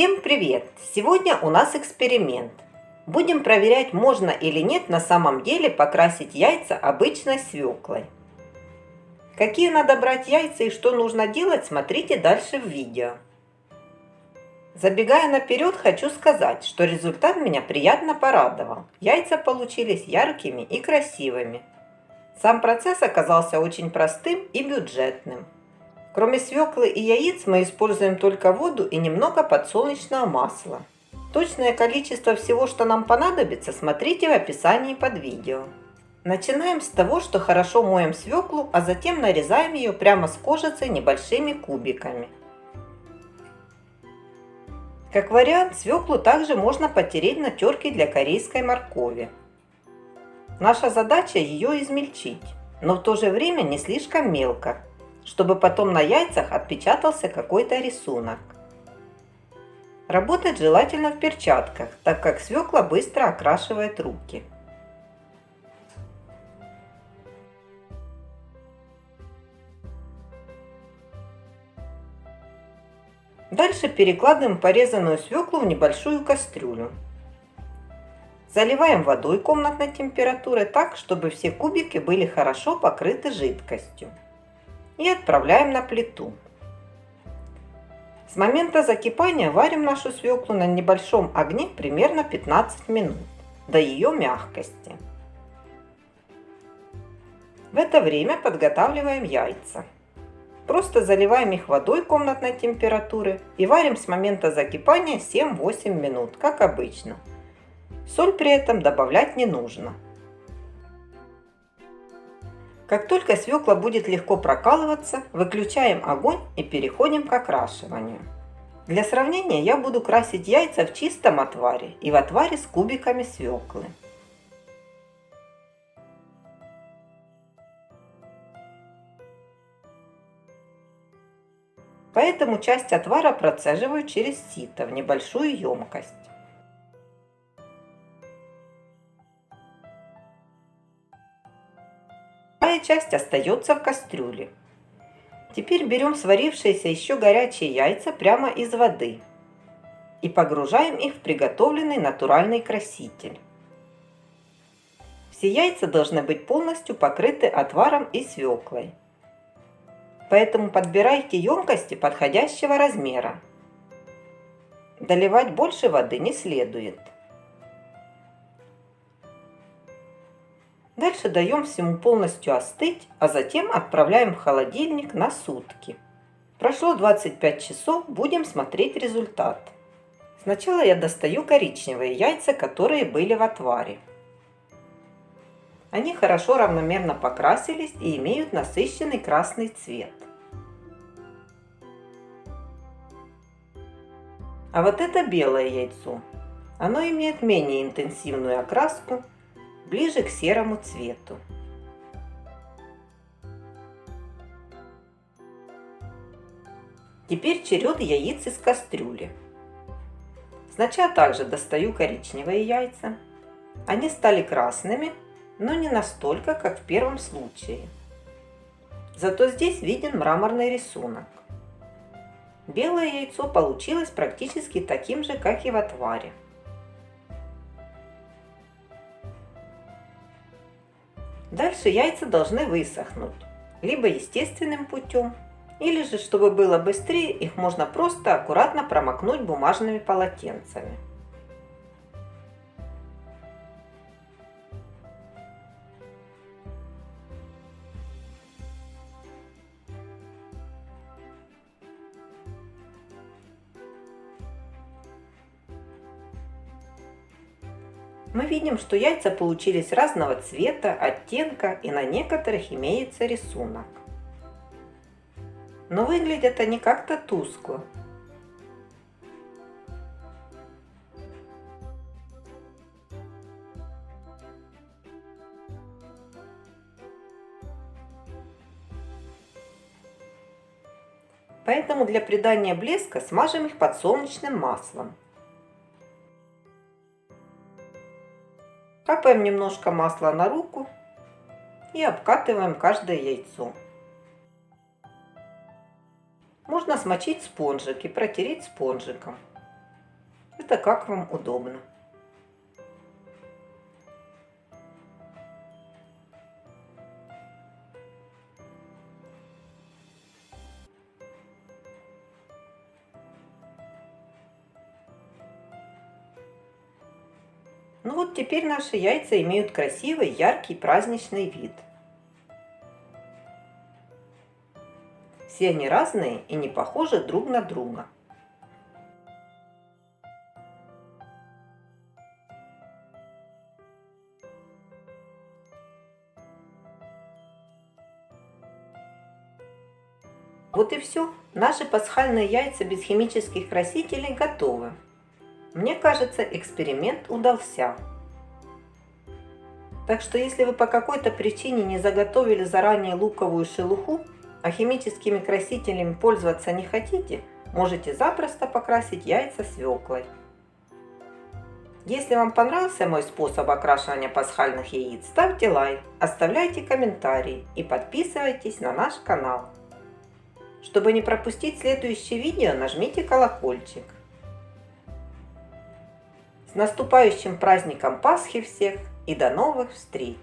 Всем привет! Сегодня у нас эксперимент. Будем проверять, можно или нет на самом деле покрасить яйца обычной свеклой. Какие надо брать яйца и что нужно делать, смотрите дальше в видео. Забегая наперед, хочу сказать, что результат меня приятно порадовал. Яйца получились яркими и красивыми. Сам процесс оказался очень простым и бюджетным. Кроме свеклы и яиц мы используем только воду и немного подсолнечного масла. Точное количество всего, что нам понадобится, смотрите в описании под видео. Начинаем с того, что хорошо моем свеклу, а затем нарезаем ее прямо с кожицей небольшими кубиками. Как вариант, свеклу также можно потереть на терке для корейской моркови. Наша задача ее измельчить, но в то же время не слишком мелко, чтобы потом на яйцах отпечатался какой-то рисунок. Работать желательно в перчатках, так как свекла быстро окрашивает руки. Дальше перекладываем порезанную свеклу в небольшую кастрюлю. Заливаем водой комнатной температуры так, чтобы все кубики были хорошо покрыты жидкостью и отправляем на плиту. С момента закипания варим нашу свеклу на небольшом огне примерно 15 минут, до ее мягкости. В это время подготавливаем яйца. Просто заливаем их водой комнатной температуры и варим с момента закипания 7-8 минут, как обычно. Соль при этом добавлять не нужно. Как только свекла будет легко прокалываться, выключаем огонь и переходим к окрашиванию. Для сравнения я буду красить яйца в чистом отваре и в отваре с кубиками свеклы. Поэтому часть отвара процеживаю через сито в небольшую емкость. Вторая часть остается в кастрюле. Теперь берем сварившиеся еще горячие яйца прямо из воды и погружаем их в приготовленный натуральный краситель. Все яйца должны быть полностью покрыты отваром и свеклой. Поэтому подбирайте емкости подходящего размера. Доливать больше воды не следует. Дальше даем всему полностью остыть, а затем отправляем в холодильник на сутки. Прошло 25 часов, будем смотреть результат. Сначала я достаю коричневые яйца, которые были в отваре. Они хорошо равномерно покрасились и имеют насыщенный красный цвет. А вот это белое яйцо. Оно имеет менее интенсивную окраску ближе к серому цвету. Теперь черед яиц из кастрюли. Сначала также достаю коричневые яйца. Они стали красными, но не настолько, как в первом случае. Зато здесь виден мраморный рисунок. Белое яйцо получилось практически таким же, как и в отваре. Дальше яйца должны высохнуть, либо естественным путем, или же, чтобы было быстрее, их можно просто аккуратно промокнуть бумажными полотенцами. Мы видим, что яйца получились разного цвета, оттенка и на некоторых имеется рисунок. Но выглядят они как-то тускло. Поэтому для придания блеска смажем их подсолнечным маслом. Капаем немножко масла на руку и обкатываем каждое яйцо. Можно смочить спонжик и протереть спонжиком. Это как вам удобно. Ну вот теперь наши яйца имеют красивый, яркий, праздничный вид. Все они разные и не похожи друг на друга. Вот и все. Наши пасхальные яйца без химических красителей готовы. Мне кажется, эксперимент удался. Так что если вы по какой-то причине не заготовили заранее луковую шелуху, а химическими красителями пользоваться не хотите, можете запросто покрасить яйца свеклой. Если вам понравился мой способ окрашивания пасхальных яиц, ставьте лайк, оставляйте комментарии и подписывайтесь на наш канал. Чтобы не пропустить следующее видео, нажмите колокольчик. С наступающим праздником Пасхи всех и до новых встреч!